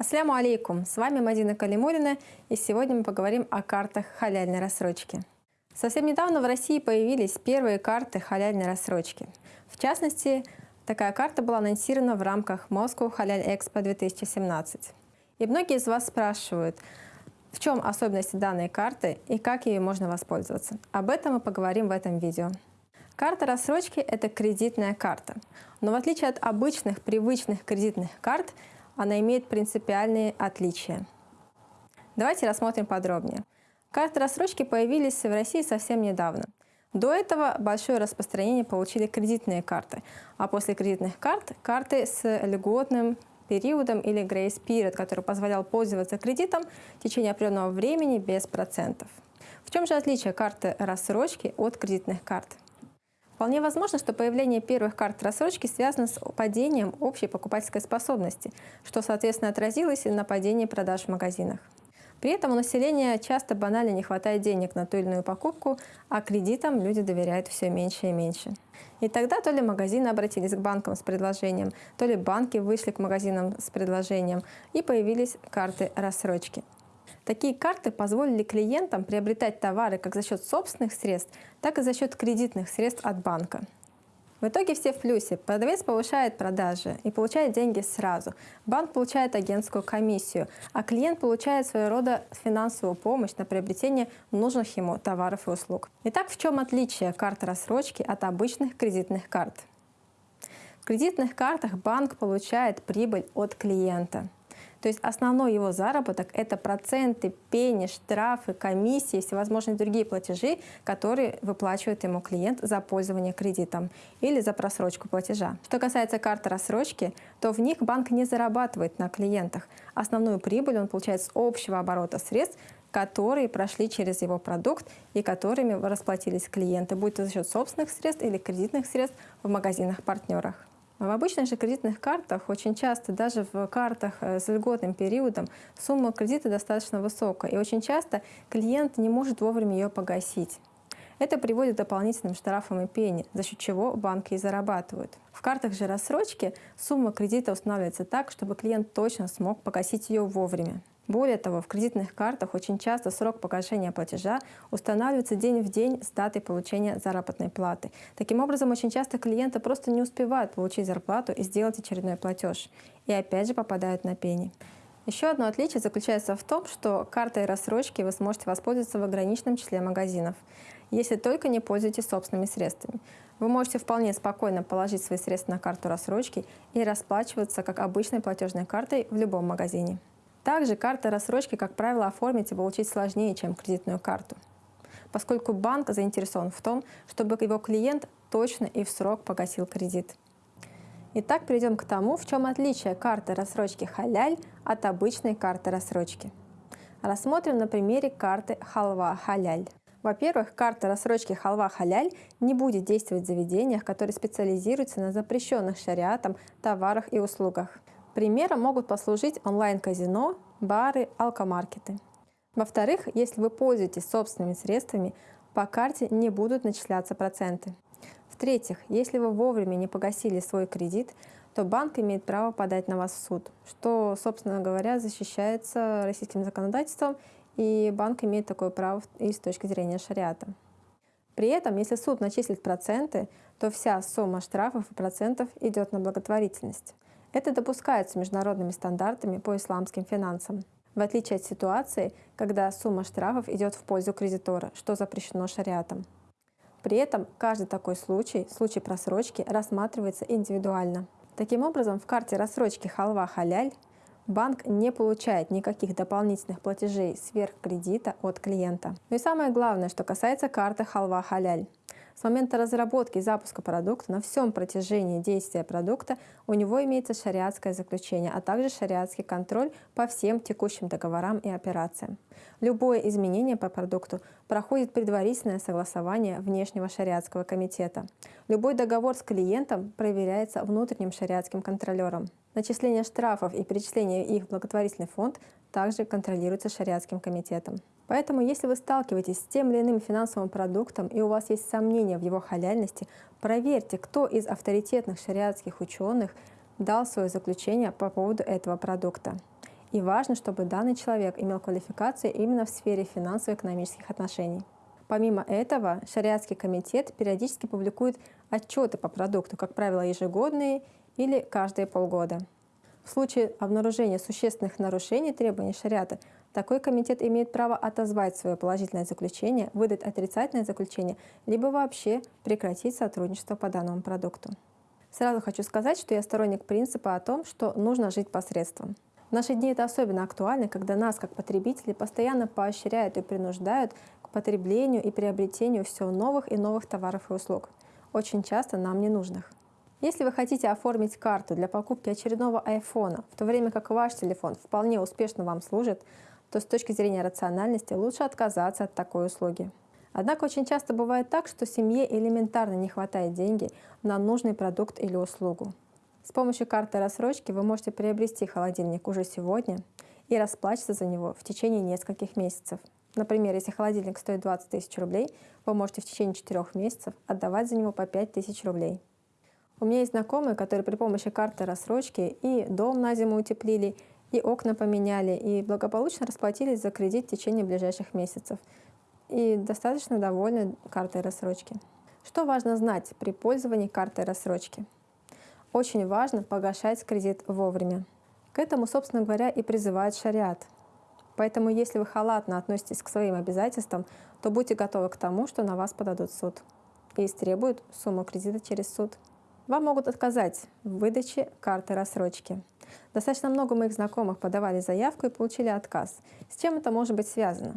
Ассаляму алейкум! С вами Мадина Калимулина, и сегодня мы поговорим о картах халяльной рассрочки. Совсем недавно в России появились первые карты халяльной рассрочки. В частности, такая карта была анонсирована в рамках Moscow Халяль Экспо 2017. И многие из вас спрашивают, в чем особенности данной карты и как ею можно воспользоваться. Об этом мы поговорим в этом видео. Карта рассрочки – это кредитная карта. Но в отличие от обычных привычных кредитных карт, она имеет принципиальные отличия. Давайте рассмотрим подробнее. Карты рассрочки появились в России совсем недавно. До этого большое распространение получили кредитные карты, а после кредитных карт – карты с льготным периодом или grace period, который позволял пользоваться кредитом в течение определенного времени без процентов. В чем же отличие карты рассрочки от кредитных карт? Вполне возможно, что появление первых карт рассрочки связано с падением общей покупательской способности, что, соответственно, отразилось и на падении продаж в магазинах. При этом у населения часто банально не хватает денег на ту или иную покупку, а кредитам люди доверяют все меньше и меньше. И тогда то ли магазины обратились к банкам с предложением, то ли банки вышли к магазинам с предложением, и появились карты рассрочки. Такие карты позволили клиентам приобретать товары как за счет собственных средств, так и за счет кредитных средств от банка. В итоге все в плюсе. Продавец повышает продажи и получает деньги сразу. Банк получает агентскую комиссию, а клиент получает своего рода финансовую помощь на приобретение нужных ему товаров и услуг. Итак, в чем отличие карт рассрочки от обычных кредитных карт? В кредитных картах банк получает прибыль от клиента – то есть основной его заработок – это проценты, пени, штрафы, комиссии, всевозможные другие платежи, которые выплачивает ему клиент за пользование кредитом или за просрочку платежа. Что касается карты рассрочки, то в них банк не зарабатывает на клиентах. Основную прибыль он получает с общего оборота средств, которые прошли через его продукт и которыми расплатились клиенты, будь то за счет собственных средств или кредитных средств в магазинах-партнерах. В обычных же кредитных картах очень часто, даже в картах э, с льготным периодом, сумма кредита достаточно высокая, и очень часто клиент не может вовремя ее погасить. Это приводит к дополнительным штрафам и пени, за счет чего банки и зарабатывают. В картах же рассрочки сумма кредита устанавливается так, чтобы клиент точно смог погасить ее вовремя. Более того, в кредитных картах очень часто срок погашения платежа устанавливается день в день с датой получения заработной платы. Таким образом, очень часто клиенты просто не успевают получить зарплату и сделать очередной платеж. И опять же попадают на пени. Еще одно отличие заключается в том, что картой рассрочки вы сможете воспользоваться в ограниченном числе магазинов, если только не пользуетесь собственными средствами. Вы можете вполне спокойно положить свои средства на карту рассрочки и расплачиваться как обычной платежной картой в любом магазине. Также карта рассрочки, как правило, оформить и получить сложнее, чем кредитную карту, поскольку банк заинтересован в том, чтобы его клиент точно и в срок погасил кредит. Итак, перейдем к тому, в чем отличие карты рассрочки халяль от обычной карты рассрочки. Рассмотрим на примере карты халва халяль. Во-первых, карта рассрочки халва халяль не будет действовать в заведениях, которые специализируются на запрещенных шариатом товарах и услугах. Примером могут послужить онлайн-казино, бары, алкомаркеты. Во-вторых, если вы пользуетесь собственными средствами, по карте не будут начисляться проценты. В-третьих, если вы вовремя не погасили свой кредит, то банк имеет право подать на вас в суд, что, собственно говоря, защищается российским законодательством, и банк имеет такое право и с точки зрения шариата. При этом, если суд начислит проценты, то вся сумма штрафов и процентов идет на благотворительность. Это допускается международными стандартами по исламским финансам, в отличие от ситуации, когда сумма штрафов идет в пользу кредитора, что запрещено шариатом. При этом каждый такой случай, случай просрочки, рассматривается индивидуально. Таким образом, в карте рассрочки халва халяль банк не получает никаких дополнительных платежей сверх кредита от клиента. Ну и самое главное, что касается карты халва халяль. С момента разработки и запуска продукта на всем протяжении действия продукта у него имеется шариатское заключение, а также шариатский контроль по всем текущим договорам и операциям. Любое изменение по продукту проходит предварительное согласование внешнего шариатского комитета. Любой договор с клиентом проверяется внутренним шариатским контролером. Начисление штрафов и перечисление их в благотворительный фонд также контролируется шариатским комитетом. Поэтому, если вы сталкиваетесь с тем или иным финансовым продуктом и у вас есть сомнения в его халяльности, проверьте, кто из авторитетных шариатских ученых дал свое заключение по поводу этого продукта. И важно, чтобы данный человек имел квалификацию именно в сфере финансово-экономических отношений. Помимо этого, шариатский комитет периодически публикует отчеты по продукту, как правило, ежегодные или каждые полгода. В случае обнаружения существенных нарушений требований шариата, такой комитет имеет право отозвать свое положительное заключение, выдать отрицательное заключение, либо вообще прекратить сотрудничество по данному продукту. Сразу хочу сказать, что я сторонник принципа о том, что нужно жить посредством. В наши дни это особенно актуально, когда нас, как потребителей, постоянно поощряют и принуждают к потреблению и приобретению все новых и новых товаров и услуг, очень часто нам ненужных. Если вы хотите оформить карту для покупки очередного айфона, в то время как ваш телефон вполне успешно вам служит, то с точки зрения рациональности лучше отказаться от такой услуги. Однако очень часто бывает так, что семье элементарно не хватает деньги на нужный продукт или услугу. С помощью карты рассрочки вы можете приобрести холодильник уже сегодня и расплачиваться за него в течение нескольких месяцев. Например, если холодильник стоит 20 тысяч рублей, вы можете в течение 4 месяцев отдавать за него по 5 тысяч рублей. У меня есть знакомые, которые при помощи карты рассрочки и дом на зиму утеплили, и окна поменяли, и благополучно расплатились за кредит в течение ближайших месяцев. И достаточно довольны картой рассрочки. Что важно знать при пользовании картой рассрочки? Очень важно погашать кредит вовремя. К этому, собственно говоря, и призывает шариат – Поэтому если вы халатно относитесь к своим обязательствам, то будьте готовы к тому, что на вас подадут суд и истребуют сумму кредита через суд. Вам могут отказать в выдаче карты рассрочки. Достаточно много моих знакомых подавали заявку и получили отказ. С чем это может быть связано?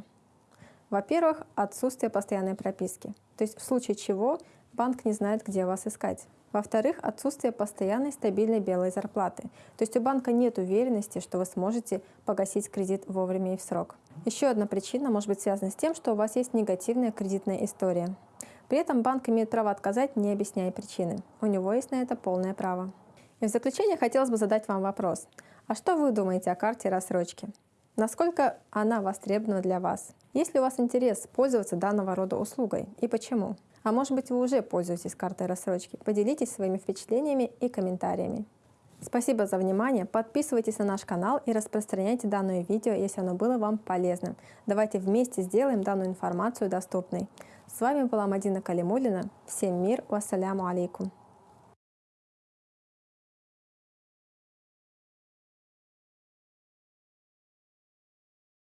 Во-первых, отсутствие постоянной прописки. То есть в случае чего банк не знает, где вас искать. Во-вторых, отсутствие постоянной стабильной белой зарплаты. То есть у банка нет уверенности, что вы сможете погасить кредит вовремя и в срок. Еще одна причина может быть связана с тем, что у вас есть негативная кредитная история. При этом банк имеет право отказать, не объясняя причины. У него есть на это полное право. И в заключение хотелось бы задать вам вопрос. А что вы думаете о карте рассрочки? Насколько она востребована для вас? Есть ли у вас интерес пользоваться данного рода услугой и почему? А может быть, вы уже пользуетесь картой рассрочки? Поделитесь своими впечатлениями и комментариями. Спасибо за внимание, подписывайтесь на наш канал и распространяйте данное видео, если оно было вам полезным. Давайте вместе сделаем данную информацию доступной. С вами была Мадина Калимулина. Всем мир, вассаляму алейкум.